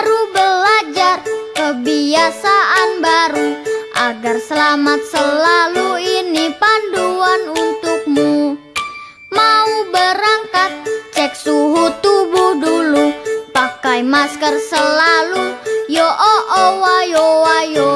baru belajar kebiasaan baru agar selamat selalu ini panduan untukmu. Mau berangkat cek suhu tubuh dulu pakai masker selalu. Yo oh oh wayo wayo